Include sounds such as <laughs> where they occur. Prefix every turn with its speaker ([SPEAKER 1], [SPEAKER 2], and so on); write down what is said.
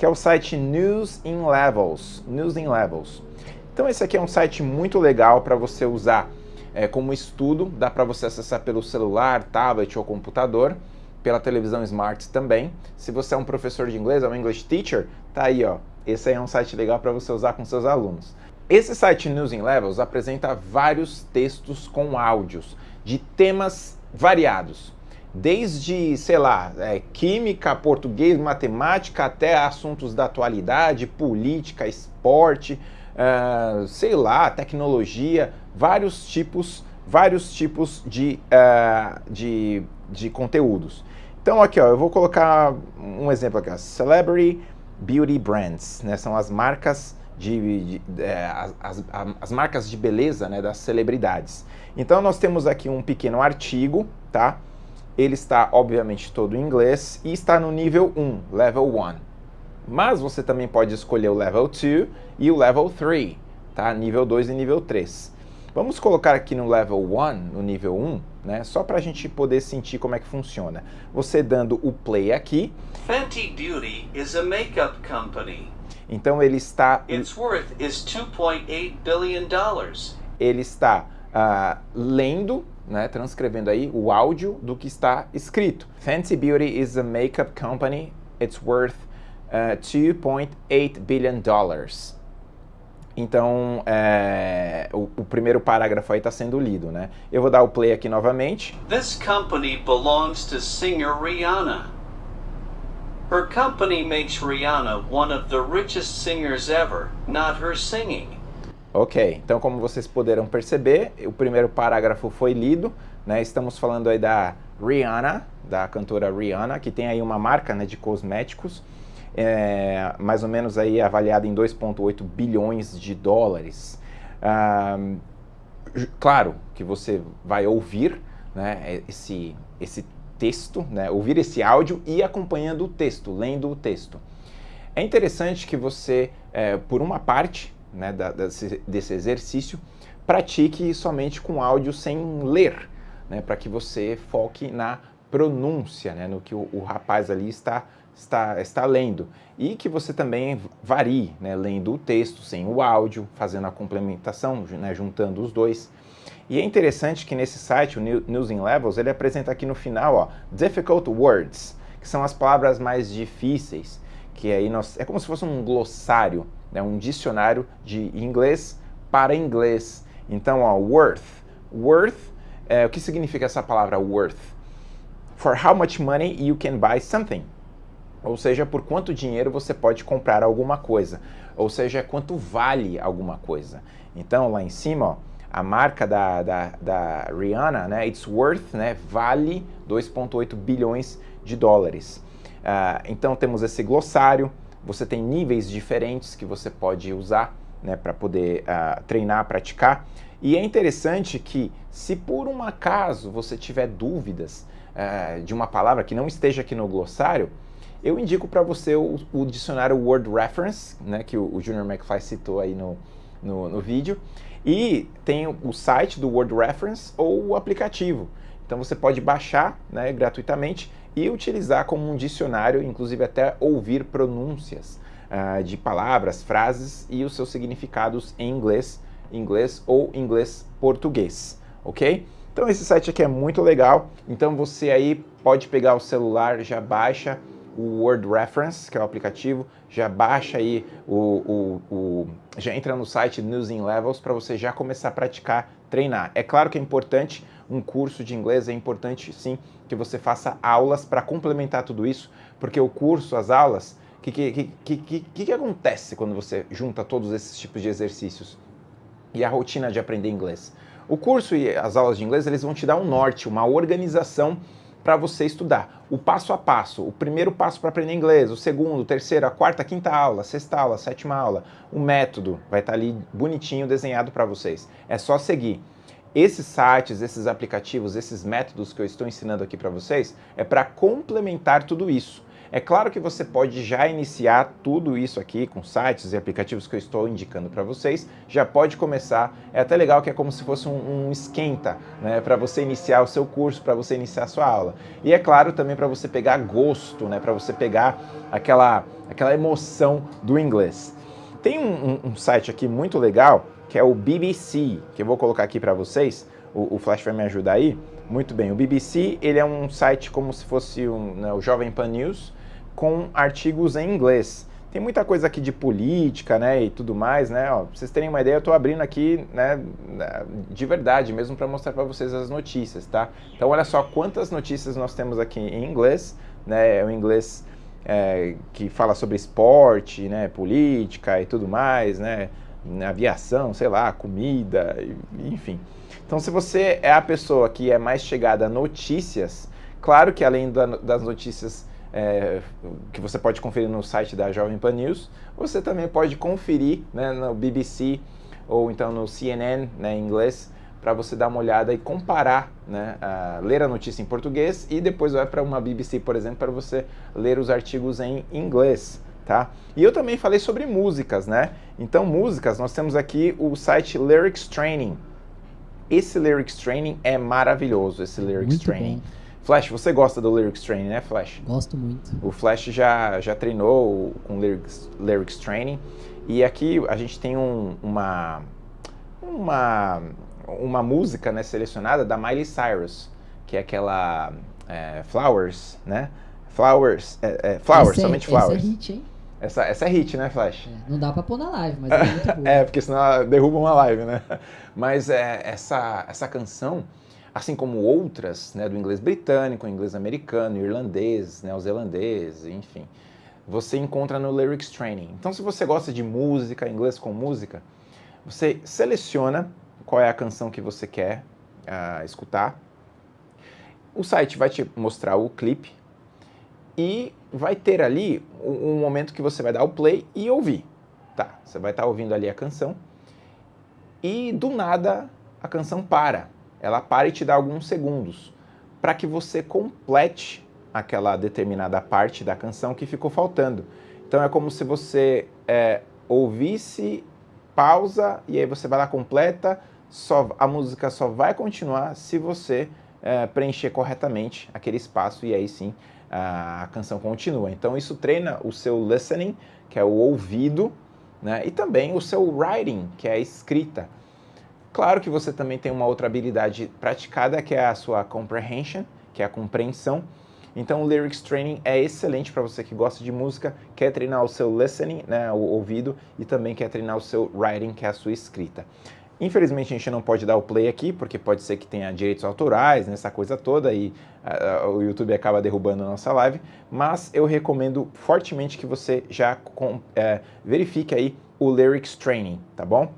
[SPEAKER 1] que é o site News in Levels. News in Levels. Então esse aqui é um site muito legal para você usar é, como estudo, dá para você acessar pelo celular, tablet ou computador, pela televisão smart também. Se você é um professor de inglês, é um English teacher, tá aí, ó. Esse aí é um site legal para você usar com seus alunos. Esse site News in Levels apresenta vários textos com áudios de temas variados. Desde, sei lá, é, química, português, matemática, até assuntos da atualidade, política, esporte, uh, sei lá, tecnologia, vários tipos, vários tipos de, uh, de, de conteúdos. Então aqui, ó, eu vou colocar um exemplo aqui, ó, Celebrity Beauty Brands, né, são as marcas de, de é, as, as, as, marcas de beleza né, das celebridades. Então nós temos aqui um pequeno artigo, tá? Ele está obviamente todo em inglês e está no nível 1, level 1. Mas você também pode escolher o level 2 e o level 3, tá? Nível 2 e nível 3. Vamos colocar aqui no level 1, no nível 1, né? Só para a gente poder sentir como é que funciona. Você dando o play aqui.
[SPEAKER 2] Fenty Beauty is a makeup company.
[SPEAKER 1] Então ele está.
[SPEAKER 2] Its worth is 2.8 billion dollars.
[SPEAKER 1] Ele está uh, lendo, né, transcrevendo aí o áudio do que está escrito. Fenty Beauty is a makeup company. It's worth uh, 2.8 billion dollars. Então, é, o, o, primeiro parágrafo aí está sendo lido, né? Eu vou dar o play aqui novamente.
[SPEAKER 2] This company belongs to singer Rihanna. Her company makes Rihanna one of the richest singers ever, not her singing.
[SPEAKER 1] Ok, então como vocês poderão perceber, o primeiro parágrafo foi lido, né? Estamos falando aí da Rihanna, da cantora Rihanna, que tem aí uma marca né, de cosméticos, é, mais ou menos aí avaliada em 2,8 bilhões de dólares. Ah, claro que você vai ouvir né, esse, esse texto, né, ouvir esse áudio e acompanhando o texto, lendo o texto. É interessante que você, é, por uma parte né, da, desse, desse, exercício, pratique somente com áudio sem ler, né, para que você foque na pronúncia, né, no que o, o, rapaz ali está, está, está lendo. E que você também varie, né, lendo o texto sem o áudio, fazendo a complementação, né, juntando os dois. E é interessante que nesse site, o News in Levels, ele apresenta aqui no final, ó, difficult words, que são as palavras mais difíceis, que aí nós, é como se fosse um glossário, né, um dicionário de inglês para inglês. Então, ó, worth. Worth, é, o que significa essa palavra worth? For how much money you can buy something. Ou seja, por quanto dinheiro você pode comprar alguma coisa. Ou seja, quanto vale alguma coisa. Então, lá em cima, ó, a marca da, da, da Rihanna, né, it's worth, né, vale 2,8 bilhões de dólares. Uh, então temos esse glossário, você tem níveis diferentes que você pode usar né, para poder uh, treinar, praticar. E é interessante que se por um acaso você tiver dúvidas uh, de uma palavra que não esteja aqui no glossário, eu indico para você o, o, dicionário Word Reference, né, que o, o Junior McFly citou aí no, no, no vídeo. E tem o site do Word Reference ou o aplicativo. Então você pode baixar né, gratuitamente e utilizar como um dicionário, inclusive até ouvir pronúncias uh, de palavras, frases e os seus significados em inglês, inglês ou inglês português, ok? Então esse site aqui é muito legal, então você aí pode pegar o celular, já baixa o Word Reference, que é o aplicativo, já baixa aí o, o, o já entra no site News in Levels para você já começar a praticar, treinar. É claro que é importante um curso de inglês, é importante sim que você faça aulas para complementar tudo isso, porque o curso, as aulas, o que, que, que, que, que acontece quando você junta todos esses tipos de exercícios e a rotina de aprender inglês? O curso e as aulas de inglês, eles vão te dar um norte, uma organização para você estudar. O passo a passo, o primeiro passo para aprender inglês, o segundo, o terceiro, a quarta, a quinta aula, sexta aula, sétima aula, o método vai estar tá ali bonitinho desenhado para vocês. É só seguir. Esses sites, esses aplicativos, esses métodos que eu estou ensinando aqui para vocês é para complementar tudo isso. É claro que você pode já iniciar tudo isso aqui com sites e aplicativos que eu estou indicando para vocês, já pode começar, é até legal que é como se fosse um, um esquenta, né, para você iniciar o seu curso, para você iniciar a sua aula. E é claro também para você pegar gosto, né, para você pegar aquela, aquela emoção do inglês. Tem um, um, um site aqui muito legal, que é o BBC, que eu vou colocar aqui para vocês, o, o Flash vai me ajudar aí. Muito bem, o BBC ele é um site como se fosse um, né, o Jovem Pan News, com artigos em inglês. Tem muita coisa aqui de política, né, e tudo mais, né, ó, pra vocês terem uma ideia, eu estou abrindo aqui, né, de verdade, mesmo para mostrar para vocês as notícias, tá? Então olha só quantas notícias nós temos aqui em inglês, né, é o inglês é, que fala sobre esporte, né, política e tudo mais, né, aviação, sei lá, comida, enfim. Então, se você é a pessoa que é mais chegada a notícias, claro que além da, das notícias é, que você pode conferir no site da Jovem Pan News, você também pode conferir né, no BBC ou então no CNN, né, em inglês, para você dar uma olhada e comparar, né, ler a notícia em português e depois vai para uma BBC, por exemplo, para você ler os artigos em inglês. Tá? E eu também falei sobre músicas, né? Então, músicas, nós temos aqui o site Lyrics Training. Esse Lyrics Training é maravilhoso, esse Lyrics
[SPEAKER 3] Muito
[SPEAKER 1] Training.
[SPEAKER 3] bom.
[SPEAKER 1] Flash, você gosta do Lyrics Training, né, Flash?
[SPEAKER 3] Gosto muito.
[SPEAKER 1] O Flash já, já treinou com Lyrics, Lyrics Training. E aqui a gente tem um, uma, uma uma música né, selecionada da Miley Cyrus, que é aquela é, Flowers, né? Flowers, é, é, Flowers,
[SPEAKER 3] essa é-
[SPEAKER 1] somente
[SPEAKER 3] essa
[SPEAKER 1] Flowers.
[SPEAKER 3] é hit, hein?
[SPEAKER 1] Essa, essa é hit, né, Flash?
[SPEAKER 3] É, não dá pra pôr na live, mas é muito <laughs> boa.
[SPEAKER 1] É, porque senão derruba uma live, né? Mas é, essa, essa canção, assim como outras, né, do inglês britânico, inglês americano, irlandês, neozelandês, enfim, você encontra no Lyrics Training. Então, se você gosta de música, inglês com música, você seleciona qual é a canção que você quer uh, escutar. O site vai te mostrar o clipe e vai ter ali um, momento que você vai dar o play e ouvir. Tá, você vai estar tá ouvindo ali a canção e do nada a canção para. Ela para e te dá alguns segundos para que você complete aquela determinada parte da canção que ficou faltando. Então é como se você é, ouvisse, pausa e aí você vai lá completa, só, a música só vai continuar se você é, preencher corretamente aquele espaço e aí sim a, a canção continua. Então isso treina o seu listening, que é o ouvido, né? e também o seu writing, que é a escrita. Claro que você também tem uma outra habilidade praticada, que é a sua comprehension, que é a compreensão. Então o Lyrics Training é excelente para você que gosta de música, quer treinar o seu listening, né, o ouvido, e também quer treinar o seu writing, que é a sua escrita. Infelizmente a gente não pode dar o play aqui, porque pode ser que tenha direitos autorais nessa coisa toda e uh, o YouTube acaba derrubando a nossa live, mas eu recomendo fortemente que você já com, uh, verifique aí o Lyrics Training, tá bom?